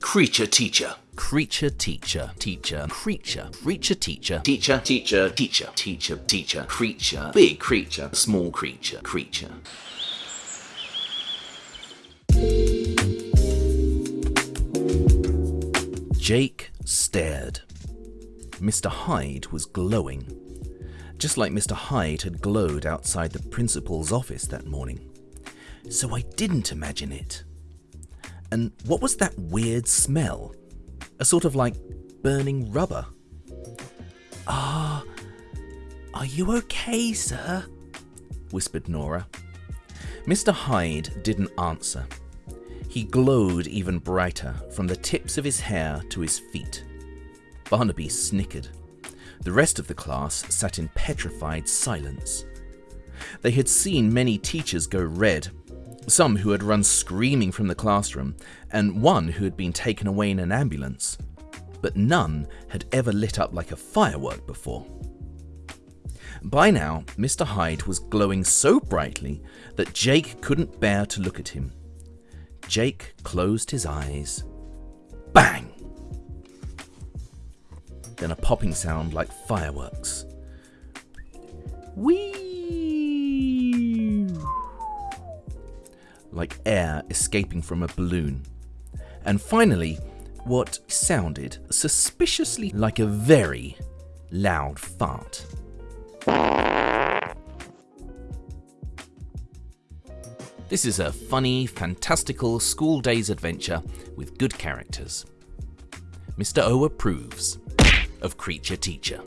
Creature teacher. Creature teacher, teacher, creature, creature teacher, Teacher, teacher, teacher, teacher, teacher, creature, big creature, small creature, creature. Jake stared. Mr. Hyde was glowing, just like Mr. Hyde had glowed outside the principal's office that morning. So I didn't imagine it. And what was that weird smell? A sort of like burning rubber. Ah, are you okay, sir? whispered Nora. Mr. Hyde didn't answer. He glowed even brighter from the tips of his hair to his feet. Barnaby snickered. The rest of the class sat in petrified silence. They had seen many teachers go red, some who had run screaming from the classroom, and one who had been taken away in an ambulance, but none had ever lit up like a firework before. By now, Mr. Hyde was glowing so brightly that Jake couldn't bear to look at him. Jake closed his eyes. Bang! Then a popping sound like fireworks. Whee! Like air escaping from a balloon. And finally, what sounded suspiciously like a very loud fart. This is a funny, fantastical school days adventure with good characters. Mr. O approves of Creature Teacher.